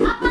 Apa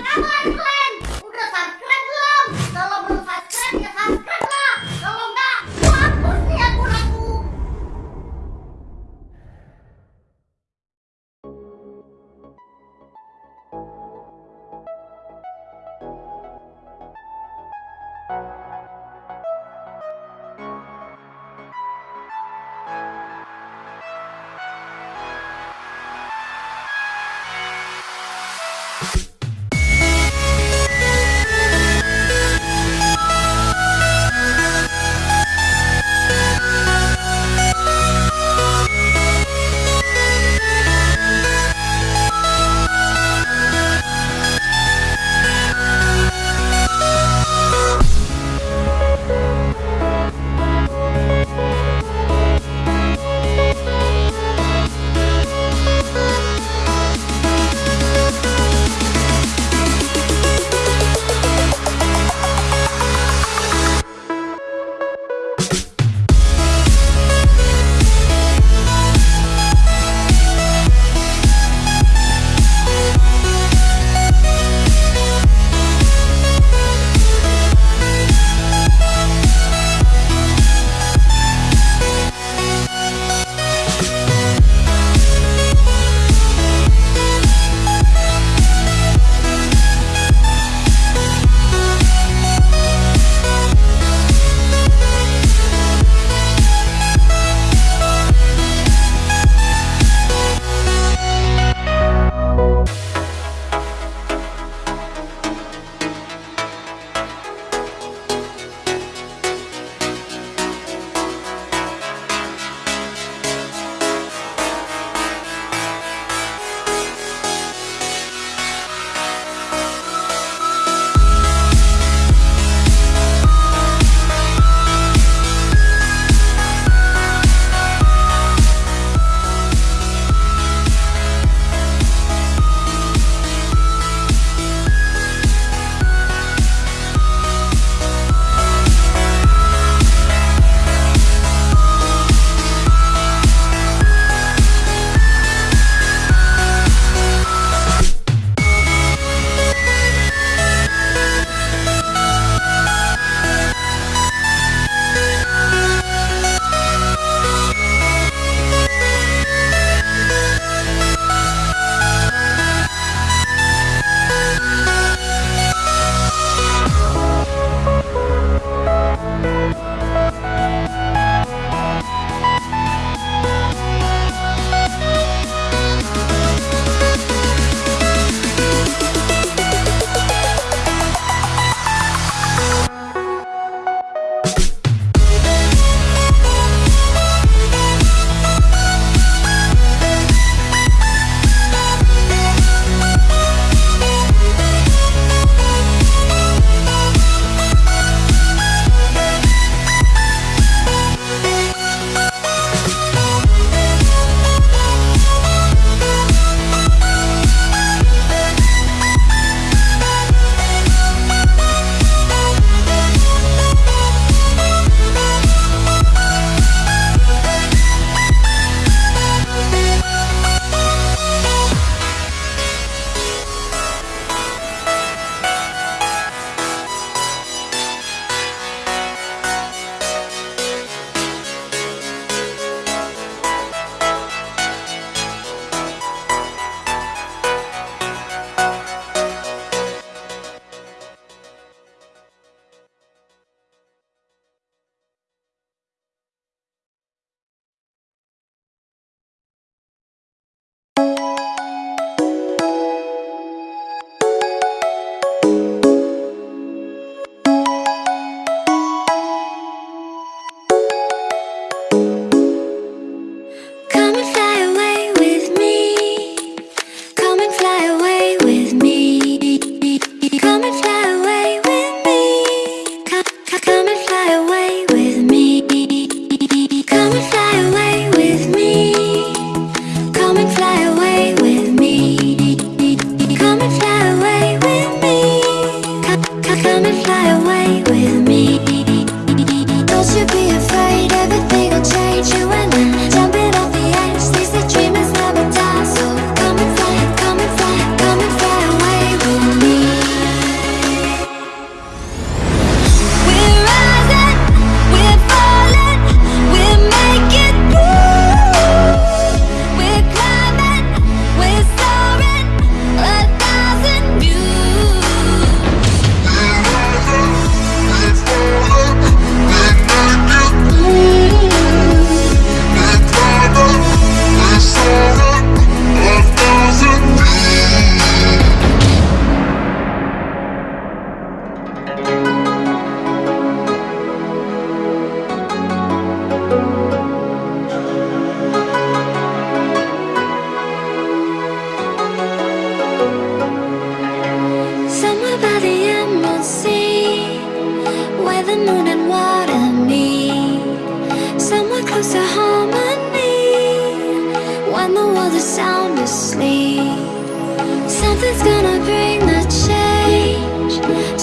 something's gonna bring the change.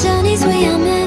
Journeys we are meant